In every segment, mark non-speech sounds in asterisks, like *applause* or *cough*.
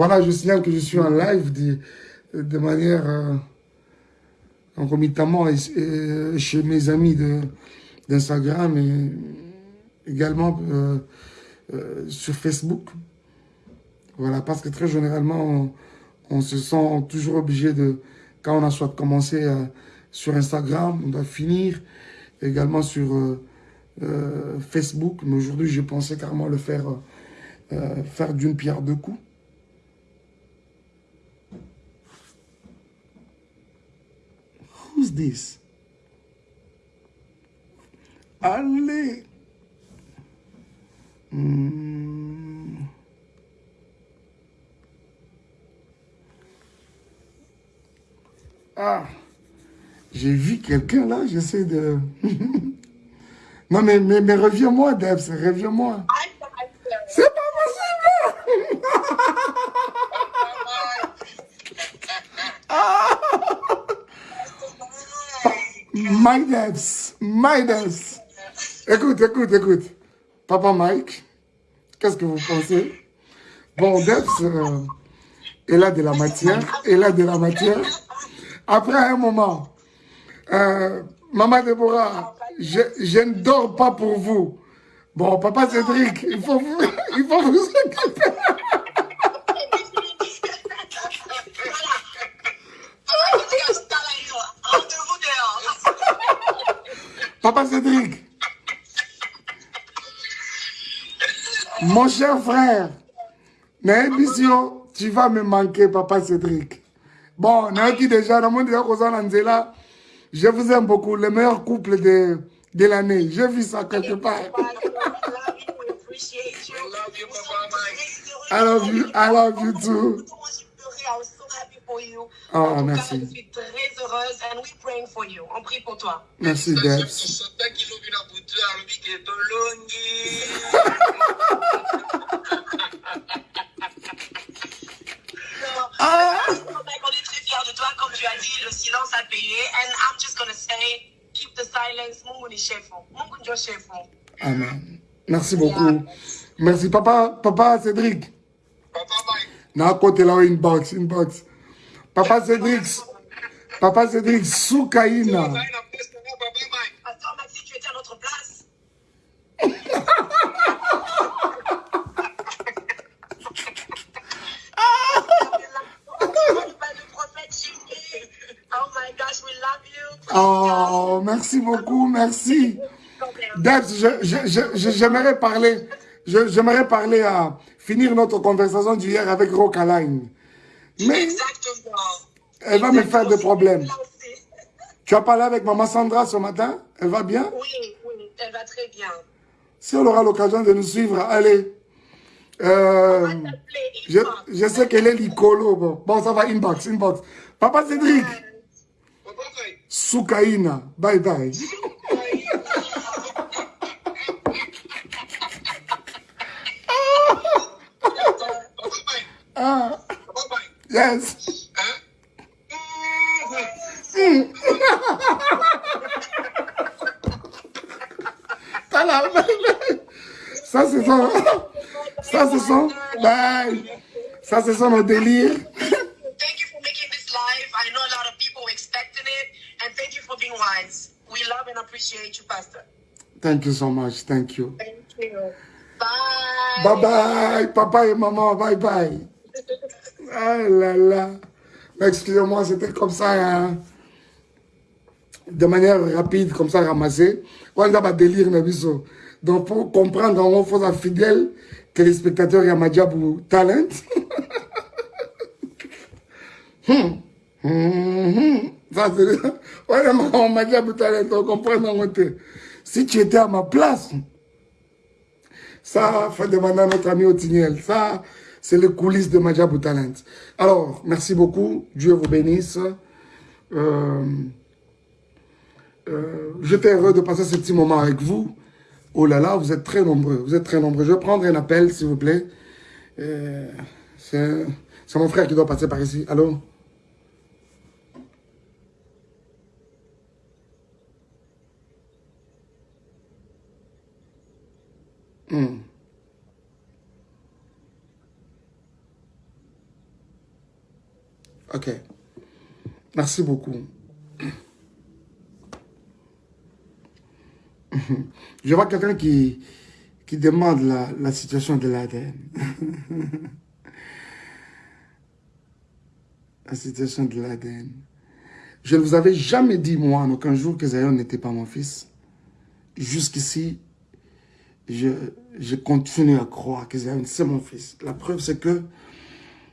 Voilà, je signale que je suis en live de, de manière euh, concomitamment chez mes amis d'Instagram et également euh, euh, sur Facebook. Voilà, parce que très généralement, on, se sent toujours obligé de, quand on a soit commencé euh, sur Instagram, on doit finir également sur Facebook. Mais aujourd'hui, j'ai pensé carrément le faire, faire d'une pierre deux coups. Who's this? Allez! Hmm. Ah, j'ai vu quelqu'un là, j'essaie de... *laughs* non mais, mais, mais reviens-moi, Debs, reviens-moi. C'est pas possible ah. My Debs. Écoute, écoute, écoute. Papa Mike, qu'est-ce que vous pensez? Bon, Debs, euh, elle a de la matière, elle a de la matière. Après un moment, euh, Maman Déborah, je, je, ne dors pas pour vous. Bon, Papa Cédric, il faut vous, *laughs* il faut vous occuper. Papa Cédric, Mon cher frère, tu vas me manquer, papa Cédric. Bon, qui déjà, je vous aime beaucoup, le meilleur couple de, de l'année. J'ai vu ça quelque part. I love you, I love you too. Oh, merci. Je suis très heureuse and we praying for you. On prie pour toi. Merci, Debs. Ah. On est très fiers de toi, comme tu as dit, le silence a payé. And I'm just going to say, keep the silence. Mungu ni chef. Mungu ndio chef. Amen. Merci beaucoup. Merci, papa, papa Cédric. Papa Mike. Na côté là, inbox, inbox. Papa Cédric, Papa Cédric, Soukaina. Attends, Maxi, tu étais à notre place. Oh, merci beaucoup, merci. Debs, j'aimerais parler, j'aimerais parler à finir notre conversation d'hier avec Rocaline. Mais Exactement. elle va me faire des problèmes. Tu as parlé avec maman Sandra ce matin Elle va bien? Oui, oui, elle va très bien. Si on aura l'occasion de nous suivre, allez. Euh, je, je, sais qu'elle est l'icolo. Bon. bon, ça va, inbox, inbox. Papa Cédric. Soukaina. Bye bye. Yes. Ça, c'est son... Ça, c'est son... Bye. Ça, c'est son délire. Thank you for making this live. I know a lot of people expecting it. And thank you for being wise. We love and appreciate you, Pastor. Thank you so much. Thank you. Thank you. Bye. Bye-bye. Papa et maman, bye-bye. Ah là là. Excusez-moi, c'était comme ça, hein. de manière rapide, comme ça, ramassé. On a délire, Donc, pour comprendre, on faut être fidèle que les spectateurs y a pour talent. hum. *laughs* Hum, hum. Ça, c'est... *laughs* Talent, on comprend Si tu étais à ma place, ça, faut demander à notre ami Otiniel. Ça, c'est les coulisses de Majabou Talent. Alors, merci beaucoup. Dieu vous bénisse. Euh, euh, J'étais heureux de passer ce petit moment avec vous. Oh là là, vous êtes très nombreux. Vous êtes très nombreux. Je vais prendre un appel, s'il vous plaît. Euh, c'est mon frère qui doit passer par ici. Allô? Hmm. Ok. Merci beaucoup. Je vois quelqu'un qui, qui demande la, la situation de l'ADN. *laughs* la situation de l'ADN. Je ne vous avais jamais dit, moi, en aucun jour, que Zion n'était pas mon fils. Jusqu'ici, je, je continue à croire que Zion, c'est mon fils. La preuve, c'est que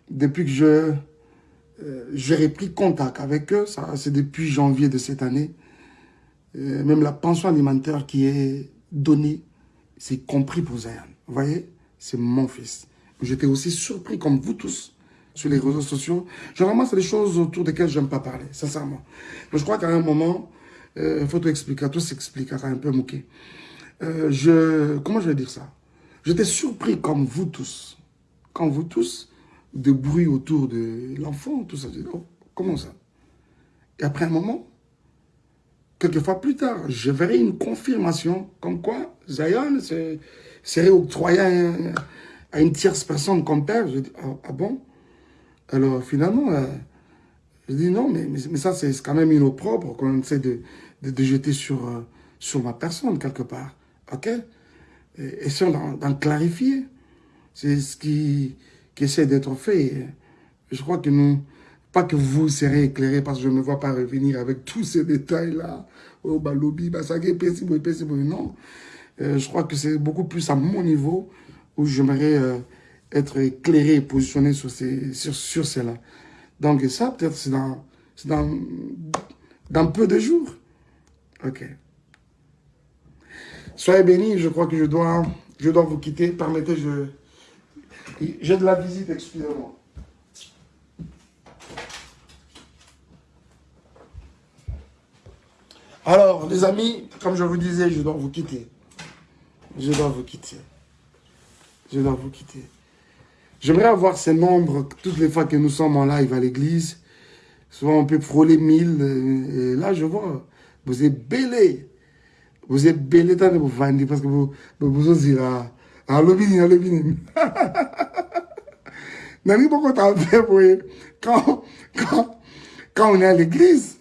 depuis que je euh, j'ai repris contact avec eux, ça c'est depuis janvier de cette année, euh, même la pension alimentaire qui est donnée, c'est compris pour Zion. Vous voyez, c'est mon fils. J'étais aussi surpris, comme vous tous, sur les réseaux sociaux. Généralement, c'est des choses autour desquelles je n'aime pas parler, sincèrement. Mais je crois qu'à un moment, euh, faut tout expliquer, tout s'explique, un peu moqué. Euh, je, comment je vais dire ça? J'étais surpris, comme vous tous, comme vous tous, de bruit autour de l'enfant, tout ça. Oh, comment ça? Et après un moment, quelques fois plus tard, je verrai une confirmation comme quoi Zion serait octroyé à, une tierce personne comme père. Je dis, ah, ah bon? Alors finalement, euh, je dis non, mais, mais, ça c'est quand même une eau propre qu'on essaie de, de, jeter sur, euh, sur ma personne quelque part. Ok? Et Essayons d'en clarifier. C'est ce qui, qui essaie d'être fait. Je crois que nous, pas que vous serez éclairés parce que je ne vois pas revenir avec tous ces détails-là. Oh, bah, lobby, bah, ça Non. Euh, je crois que c'est beaucoup plus à mon niveau où j'aimerais euh, être éclairé positionné sur, ces, sur, sur cela. Donc, ça, peut-être, c'est dans, dans, dans peu de jours. Ok. Soyez bénis, je crois que je dois, je dois vous quitter. Permettez, je... J'ai de la visite, excusez-moi. Alors, les amis, comme je vous disais, je dois vous quitter. Je dois vous quitter. Je dois vous quitter. J'aimerais avoir ces nombres toutes les fois que nous sommes en live à l'église. Souvent, on peut frôler 1000. Et là, je vois, vous êtes belé. Vous êtes belé tant de vous parce que vous, vous, vous là. Lobby, lobby. *laughs* Nani, pourquoi t'as fait, quand, quand, quand on est à l'église,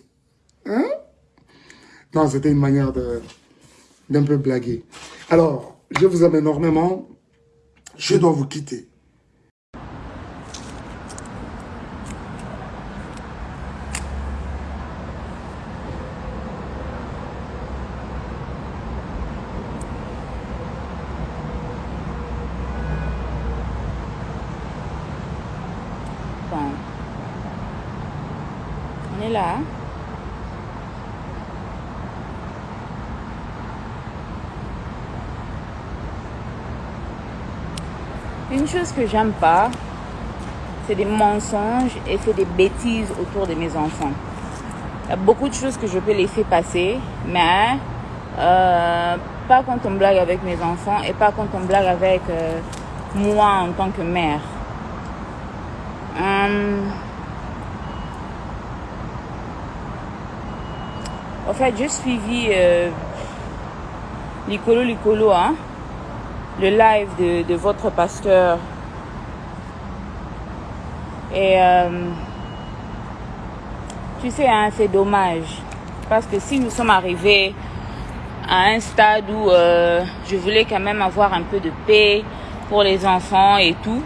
hein? Non, c'était une manière d'un peu blaguer. Alors, je vous aime énormément. Je dois vous quitter. Que j'aime pas, c'est des mensonges et c'est des bêtises autour de mes enfants. Il y a beaucoup de choses que je peux laisser passer, mais euh, pas quand on blague avec mes enfants et pas quand on blague avec euh, moi en tant que mère. Hum, En fait, j'ai suivi euh, Licolo Licolo, hein, le live de votre pasteur. Et euh, tu sais, hein, c'est dommage. Parce que si nous sommes arrivés à un stade où euh, je voulais quand même avoir un peu de paix pour les enfants et tout,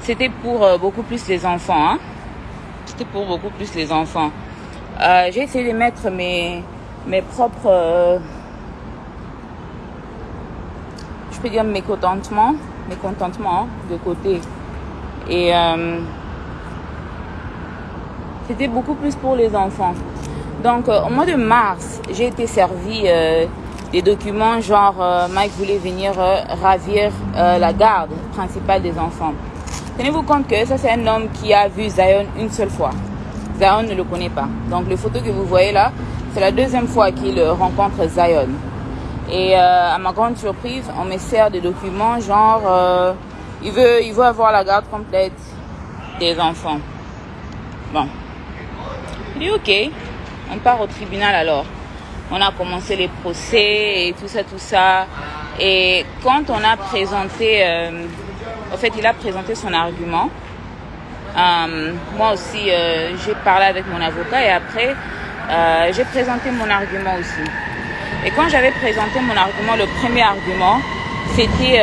c'était pour euh, beaucoup plus les enfants. Hein c'était pour beaucoup plus les enfants. J'ai essayé de mettre mes, mes propres, je peux dire mes contentements, mes contentements de côté. Et euh, c'était beaucoup plus pour les enfants. Donc au mois de mars, j'ai été servi des documents genre Mike voulait venir ravir la garde principale des enfants. Tenez-vous compte que ça, c'est un homme qui a vu Zion une seule fois. Zion ne le connaît pas. Donc, les photos que vous voyez là, c'est la deuxième fois qu'il rencontre Zion. Et euh, à ma grande surprise, on me sert des documents genre, euh, il, veut, il veut avoir la garde complète des enfants. Bon. Il dit ok, on part au tribunal alors. On a commencé les procès et tout ça, tout ça. Et quand on a présenté... Euh, en fait, il a présenté son argument. Euh, moi aussi, euh, j'ai parlé avec mon avocat et après, euh, j'ai présenté mon argument aussi. Et quand j'avais présenté mon argument, le premier argument, c'était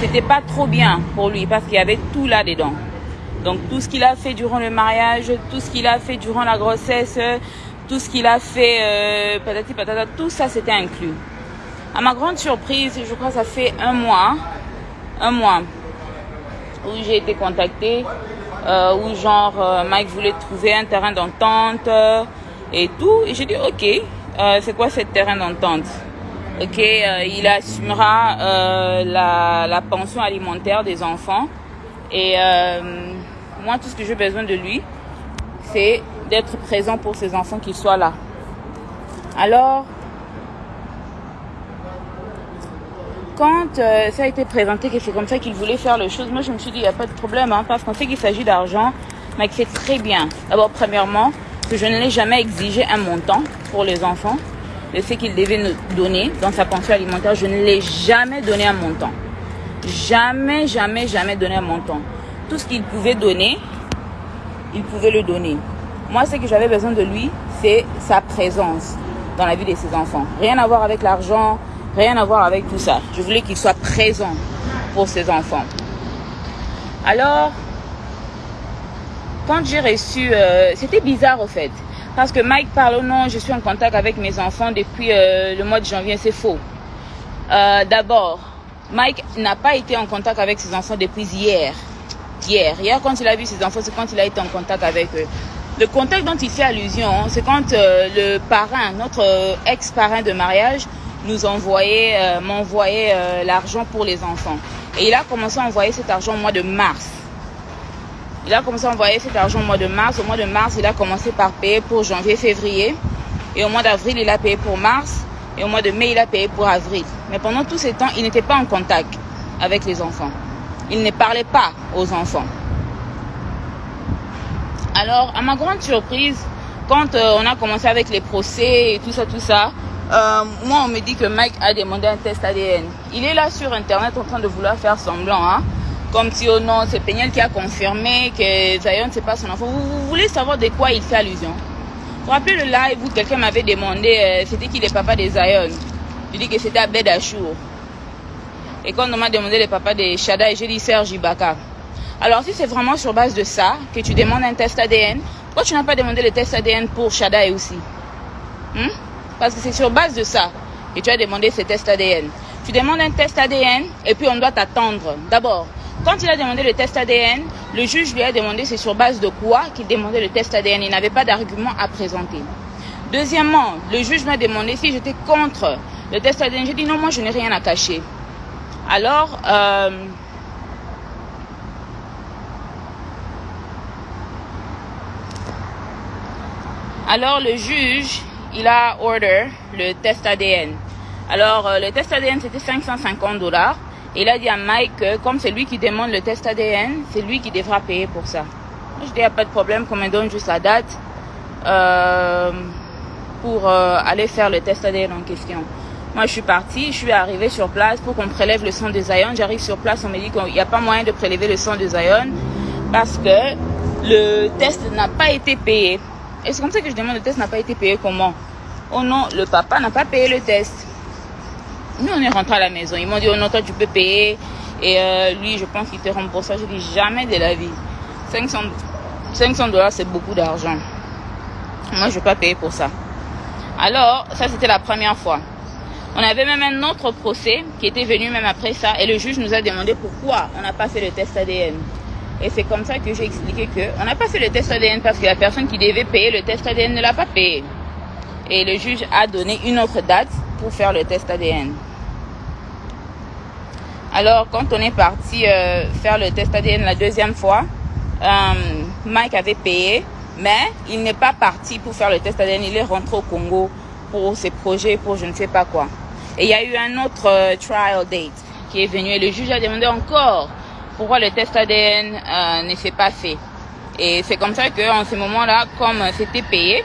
c'était pas trop bien pour lui parce qu'il y avait tout là-dedans. Donc tout ce qu'il a fait durant le mariage, tout ce qu'il a fait durant la grossesse, tout ce qu'il a fait, patati patata, tout ça c'était inclus. À ma grande surprise, je crois que ça fait un mois, un mois, où j'ai été contactée, euh, où genre euh, Mike voulait trouver un terrain d'entente euh, et tout. Et j'ai dit ok, euh, c'est quoi ce terrain d'entente? Ok, euh, il assumera la, la, pension alimentaire des enfants. Et moi, tout ce que j'ai besoin de lui, c'est d'être présent pour ses enfants, qu'ils soient là. Alors, quand euh, ça a été présenté que c'est comme ça qu'il voulait faire les choses, moi je me suis dit, il n'y a pas de problème, hein, parce qu'on sait qu'il s'agit d'argent. Mike fait très bien. D'abord, premièrement, je ne l'ai jamais exigé un montant pour les enfants. de ce qu'il devait nous donner dans sa pension alimentaire, je ne l'ai jamais donné un montant. Jamais, jamais, jamais donné un montant. Tout ce qu'il pouvait donner, il pouvait le donner. Moi, ce que j'avais besoin de lui, c'est sa présence dans la vie de ses enfants. Rien à voir avec l'argent, Rien à voir avec tout ça. Je voulais qu'il soit présent pour ses enfants. Alors, quand j'ai reçu... Euh, C'était bizarre au fait. Parce que Mike parle, oh non, je suis en contact avec mes enfants depuis euh, le mois de janvier. C'est faux. Euh, D'abord, Mike n'a pas été en contact avec ses enfants depuis hier. Hier. Hier, quand il a vu ses enfants, c'est quand il a été en contact avec eux. Le contact dont il fait allusion, c'est quand le parrain, notre ex-parrain de mariage, nous envoyait, m'envoyait l'argent pour les enfants. Et il a commencé à envoyer cet argent au mois de mars. Il a commencé à envoyer cet argent au mois de mars. Au mois de mars, il a commencé par payer pour janvier, février. Et au mois d'avril, il a payé pour mars. Et au mois de mai, il a payé pour avril. Mais pendant tous ces temps, il n'était pas en contact avec les enfants. Il ne parlait pas aux enfants. Alors, à ma grande surprise, quand euh, on a commencé avec les procès et tout ça, tout ça, euh, moi, on me dit que Mike a demandé un test ADN. Il est là sur Internet en train de vouloir faire semblant, hein, comme si, oh non, c'est Peniel qui a confirmé que Zion, c'est pas son enfant. Vous, voulez savoir de quoi il fait allusion? Vous vous rappelez le live où quelqu'un m'avait demandé, euh, c'était qui le papa de Zion? Je dis que c'était Abed Achour. Et quand on m'a demandé le papa de Shada, j'ai dit Serge Ibaka. Alors, si c'est vraiment sur base de ça que tu demandes un test ADN, pourquoi tu n'as pas demandé le test ADN pour Shada aussi? Hmm? Parce que c'est sur base de ça que tu as demandé ce test ADN. Tu demandes un test ADN et puis on doit t'attendre. D'abord, quand il a demandé le test ADN, le juge lui a demandé c'est sur base de quoi qu'il demandait le test ADN. Il n'avait pas d'argument à présenter. Deuxièmement, le juge m'a demandé si j'étais contre le test ADN. J'ai dit non, moi je n'ai rien à cacher. Alors, euh, le juge il a order le test ADN. Alors, euh, le test ADN, c'était 550 dollars. Il a dit à Mike que comme c'est lui qui demande le test ADN, c'est lui qui devra payer pour ça. Je dis, il n'y a pas de problème, qu'on me donne juste la date euh, pour euh, aller faire le test ADN en question. Moi, je suis partie, je suis arrivée sur place pour qu'on prélève le sang de Zion. J'arrive sur place, on me dit qu'il n'y a pas moyen de prélever le sang de Zion parce que le test n'a pas été payé. Et c'est comme ça que je demande, le test n'a pas été payé comment? Oh non, le papa n'a pas payé le test. Nous, on est rentré à la maison. Ils m'ont dit, oh non, toi, tu peux payer. Et euh, lui, je pense qu'il te rembourse ça. Je dis, jamais de la vie. 500, 500 dollars, c'est beaucoup d'argent. Moi, je ne vais pas payer pour ça. Alors, ça, c'était la première fois. On avait même un autre procès qui était venu même après ça. Et le juge nous a demandé pourquoi on n'a pas fait le test ADN. Et c'est comme ça que j'ai expliqué qu'on n'a pas fait le test ADN parce que la personne qui devait payer le test ADN ne l'a pas payé. Et le juge a donné une autre date pour faire le test ADN. Alors, quand on est parti euh, faire le test ADN la deuxième fois, euh, Mike avait payé, mais il n'est pas parti pour faire le test ADN. Il est rentré au Congo pour ses projets, pour je ne sais pas quoi. Et il y a eu un autre euh, trial date qui est venu et le juge a demandé encore pourquoi le test ADN ne s'est pas fait. Et c'est comme ça qu'en ce moment-là, comme c'était payé,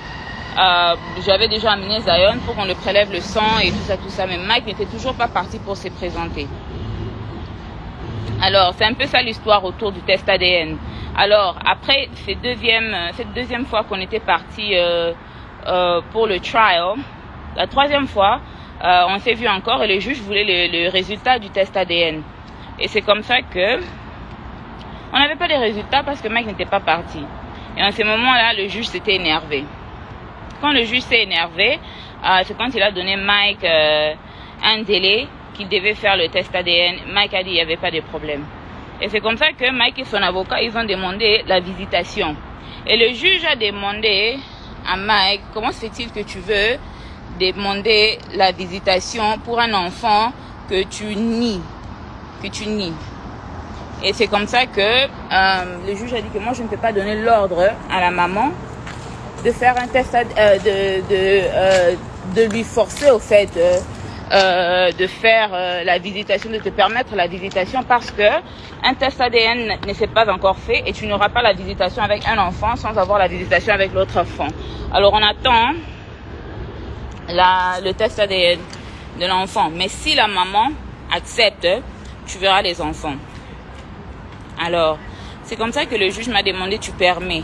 euh, j'avais déjà amené Zion pour qu'on le prélève le sang et tout ça, tout ça. Mais Mike n'était toujours pas parti pour se présenter. Alors, c'est un peu ça l'histoire autour du test ADN. Alors, après cette deuxième, cette deuxième fois qu'on était parti euh, euh, pour le trial, la troisième fois, euh, on s'est vu encore et le juge voulait le, le résultat du test ADN. Et c'est comme ça que on n'avait pas les résultats parce que Mike n'était pas parti. Et en ce moment-là, le juge s'était énervé. Quand le juge s'est énervé, euh, c'est quand il a donné Mike euh, un délai qu'il devait faire le test ADN. Mike a dit qu'il n'y avait pas de problème. Et c'est comme ça que Mike et son avocat, ils ont demandé la visitation. Et le juge a demandé à Mike, comment se fait-il que tu veux demander la visitation pour un enfant que tu nies, que tu nies? Et c'est comme ça que euh, le juge a dit que moi je ne peux pas donner l'ordre à la maman de faire un test, euh, de, de, euh, de lui forcer au fait euh, de faire la visitation, de te permettre la visitation parce que un test ADN ne s'est pas encore fait et tu n'auras pas la visitation avec un enfant sans avoir la visitation avec l'autre enfant. Alors on attend la, le test ADN de l'enfant. Mais si la maman accepte, tu verras les enfants. Alors, c'est comme ça que le juge m'a demandé, tu permets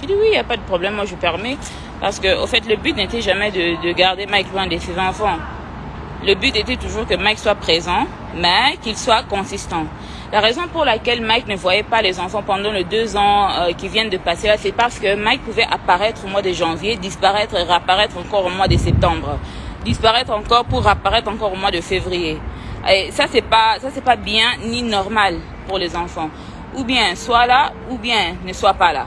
J'ai dit oui, il n'y a pas de problème, moi je permets. Parce que, au fait, le but n'était jamais de, de garder Mike loin de ses enfants. Le but était toujours que Mike soit présent, mais qu'il soit consistant. La raison pour laquelle Mike ne voyait pas les enfants pendant les deux ans euh, qui viennent de passer c'est parce que Mike pouvait apparaître au mois de janvier, disparaître et réapparaître encore au mois de septembre, disparaître encore pour apparaître encore au mois de février. Et ça c'est pas pas bien ni normal pour les enfants. Ou bien soit là, ou bien ne soit pas là.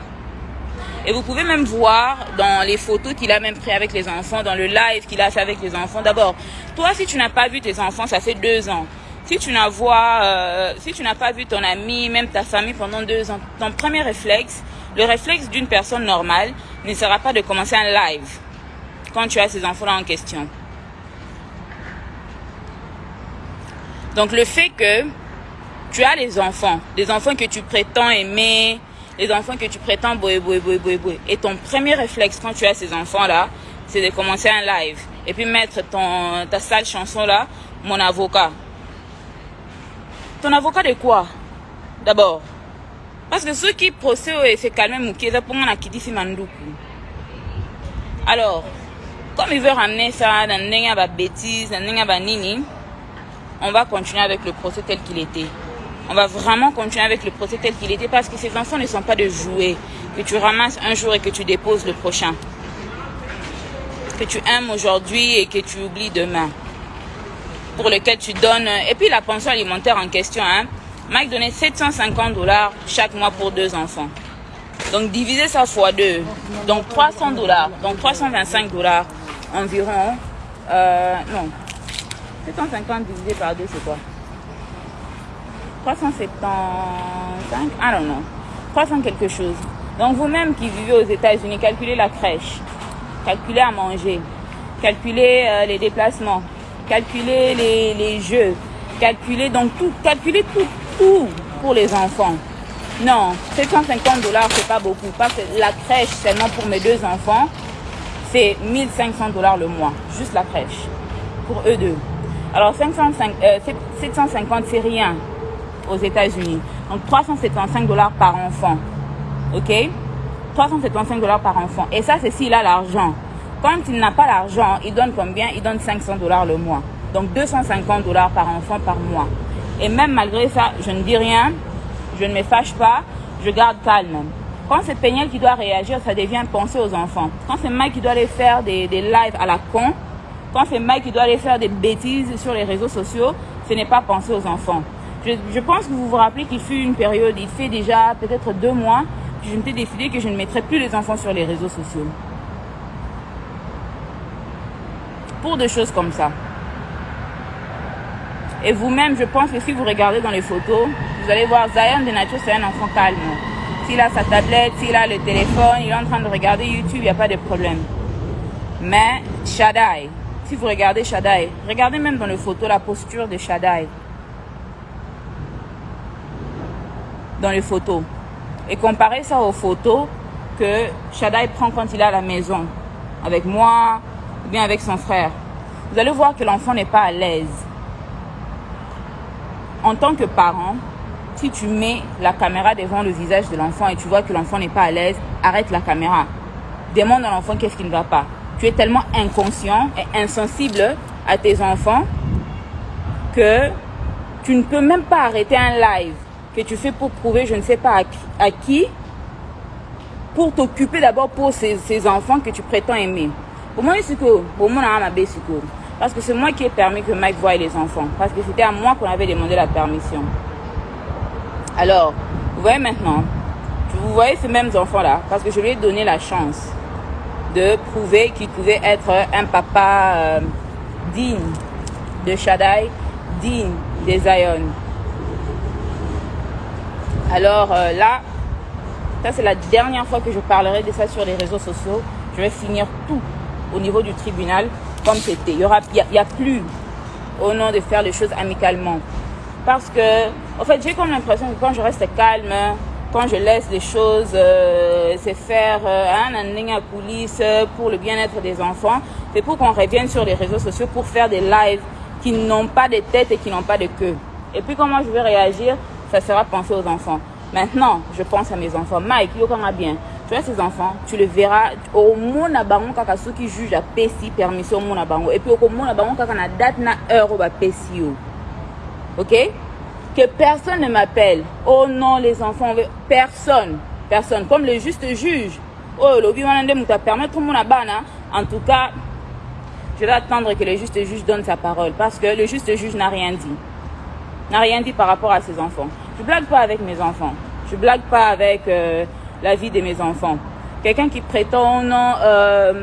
Et vous pouvez même voir dans les photos qu'il a même pris avec les enfants, dans le live qu'il a fait avec les enfants. D'abord, toi, si tu n'as pas vu tes enfants, ça fait deux ans. Si tu n'as euh, si pas vu ton ami, même ta famille pendant deux ans, ton premier réflexe, le réflexe d'une personne normale, ne sera pas de commencer un live quand tu as ces enfants-là en question. Donc le fait que tu as les enfants, des enfants que tu prétends aimer, les enfants que tu prétends boé. Et ton premier réflexe quand tu as ces enfants-là, c'est de commencer un live. Et puis mettre ton, ta sale chanson-là, mon avocat. Ton avocat de quoi? D'abord. Parce que ceux qui procèdent et se calment Moukeza pour moi, dit Mandoukou. Alors, comme il veut ramener ça dans une bêtise, dans une nini, on va continuer avec le procès tel qu'il était. On va vraiment continuer avec le procès tel qu'il était parce que ces enfants ne sont pas de jouets que tu ramasses un jour et que tu déposes le prochain. Que tu aimes aujourd'hui et que tu oublies demain. Pour lequel tu donnes. Et puis la pension alimentaire en question, hein. Mike donnait 750 dollars chaque mois pour deux enfants. Donc diviser ça fois deux. Donc 300 dollars. Donc 325 dollars environ. Euh, non. 750 divisé par deux, c'est quoi? 375, I don't know, 300 quelque chose. Donc vous-même qui vivez aux États-Unis, calculez la crèche, calculez à manger, calculez euh, les déplacements, calculez les, les jeux, calculez donc tout, calculez tout, tout pour les enfants. Non, 750 dollars, c'est pas beaucoup. Parce que la crèche, seulement pour mes deux enfants, c'est 1500 dollars le mois. Juste la crèche. Pour eux deux. Alors 505, euh, 750, c'est rien aux États-Unis. Donc 375 dollars par enfant. OK? 375 dollars par enfant. Et ça, c'est s'il a l'argent. Quand il n'a pas l'argent, il donne combien? Il donne 500 dollars le mois. Donc 250 dollars par enfant par mois. Et même malgré ça, je ne dis rien, je ne me fâche pas, je garde calme. Quand c'est Peignel qui doit réagir, ça devient penser aux enfants. Quand c'est Mike qui doit aller faire des, des lives à la con, quand c'est Mike qui doit aller faire des bêtises sur les réseaux sociaux, ce n'est pas penser aux enfants. Je, pense que vous vous rappelez qu'il fut une période, il fait déjà peut-être deux mois, que je m'étais décidé que je ne mettrais plus les enfants sur les réseaux sociaux. Pour des choses comme ça. Et vous-même, je pense que si vous regardez dans les photos, vous allez voir Zion de nature, c'est un enfant calme. S'il a sa tablette, s'il a le téléphone, il est en train de regarder YouTube, il n'y a pas de problème. Mais Shaddai, si vous regardez Shaddai, regardez même dans les photos la posture de Shaddai. Dans les photos. Et comparez ça aux photos que Shaddai prend quand il est à la maison, avec moi, ou bien avec son frère. Vous allez voir que l'enfant n'est pas à l'aise. En tant que parent, si tu mets la caméra devant le visage de l'enfant et tu vois que l'enfant n'est pas à l'aise, arrête la caméra. Demande à l'enfant qu'est-ce qui ne va pas. Tu es tellement inconscient et insensible à tes enfants que tu ne peux même pas arrêter un live que tu fais pour prouver je ne sais pas à qui, pour t'occuper d'abord pour ces, ces, enfants que tu prétends aimer. Pour moi, c'est que, pour moi, parce que c'est moi qui ai permis que Mike voie les enfants. Parce que c'était à moi qu'on avait demandé la permission. Alors, vous voyez maintenant, vous voyez ces mêmes enfants-là, parce que je lui ai donné la chance de prouver qu'il pouvait être un papa euh, digne de Shaddai, digne des Zion. Alors euh, là, ça c'est la dernière fois que je parlerai de ça sur les réseaux sociaux. Je vais finir tout au niveau du tribunal comme c'était. Il n'y a, y a plus au nom de faire les choses amicalement. Parce que, en fait, j'ai comme l'impression que quand je reste calme, quand je laisse les choses euh, se faire euh, hein, à coulisses pour le bien-être des enfants, c'est pour qu'on revienne sur les réseaux sociaux pour faire des lives qui n'ont pas de tête et qui n'ont pas de queue. Et puis comment je vais réagir, ça sera penser aux enfants. Maintenant, je pense à mes enfants. Mike, yo bien? Tu vois ces enfants, tu le verras au monde bango kaka ceux qui jugent à pesi permission au monde et puis au monde bango kaka na date na heure au pesi OK? Que personne ne m'appelle. Oh non, les enfants, personne, personne comme le juste juge. Oh, lobi wanande muta permettre mon abana. En tout cas, je vais attendre que le juste juge donne sa parole parce que le juste juge n'a rien dit. N'a rien dit par rapport à ses enfants. Je blague pas avec mes enfants. Je blague pas avec euh, la vie de mes enfants. Quelqu'un qui prétend non, euh,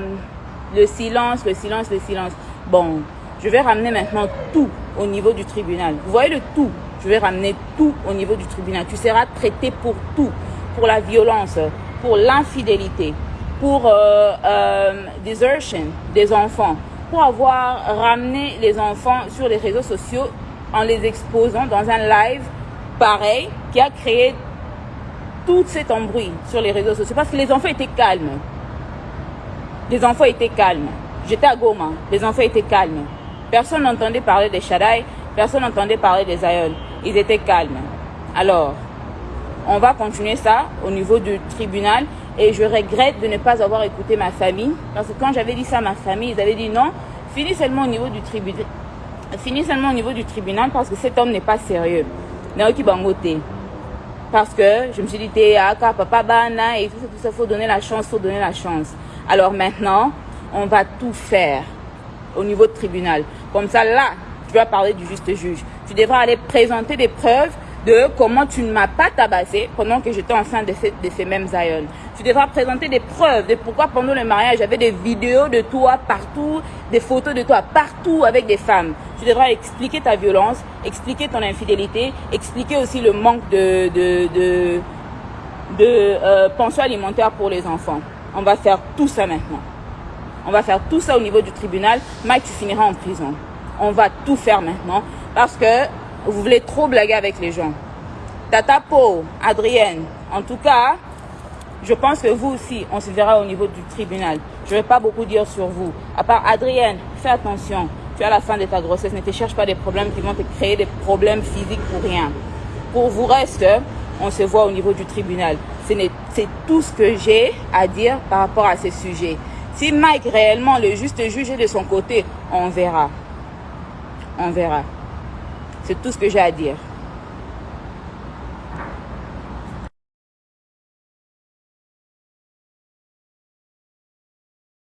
le silence, le silence, le silence. Bon, je vais ramener maintenant tout au niveau du tribunal. Vous voyez le tout Je vais ramener tout au niveau du tribunal. Tu seras traité pour tout. Pour la violence, pour l'infidélité, pour euh, euh, desertion des enfants, pour avoir ramené les enfants sur les réseaux sociaux en les exposant dans un live pareil qui a créé tout cet embrouille sur les réseaux sociaux parce que les enfants étaient calmes. Les enfants étaient calmes. J'étais à Goma, les enfants étaient calmes. Personne n'entendait parler des Shaddai, personne n'entendait parler des Aïeux. Ils étaient calmes. Alors, on va continuer ça au niveau du tribunal et je regrette de ne pas avoir écouté ma famille parce que quand j'avais dit ça à ma famille, ils avaient dit non, finis seulement au niveau du tribunal. Finis seulement au niveau du tribunal parce que cet homme n'est pas sérieux. Parce que je me suis dit, papa, bana, et tout ça, tout ça, faut donner la chance, faut donner la chance. Alors maintenant, on va tout faire au niveau de tribunal. Comme ça, là, tu vas parler du juste juge. Tu devras aller présenter des preuves de comment tu ne m'as pas tabassé pendant que j'étais enceinte de ces, de ces mêmes aïeuls. Tu devras présenter des preuves de pourquoi pendant le mariage, j'avais des vidéos de toi partout, des photos de toi partout avec des femmes. Tu devras expliquer ta violence, expliquer ton infidélité, expliquer aussi le manque de, de, de, euh, pension alimentaire pour les enfants. On va faire tout ça maintenant. On va faire tout ça au niveau du tribunal. Mike, tu en prison. On va tout faire maintenant parce que vous voulez trop blaguer avec les gens. Tata Po, Adrienne, en tout cas, je pense que vous aussi, on se verra au niveau du tribunal. Je ne vais pas beaucoup dire sur vous. À part Adrienne, fais attention. Tu à la fin de ta grossesse. Ne te cherche pas des problèmes qui vont te créer des problèmes physiques pour rien. Pour vous reste, on se voit au niveau du tribunal. C'est tout ce que j'ai à dire par rapport à ce sujet. Si Mike réellement le juste juge de son côté, on verra. On verra. C'est tout ce que j'ai à dire.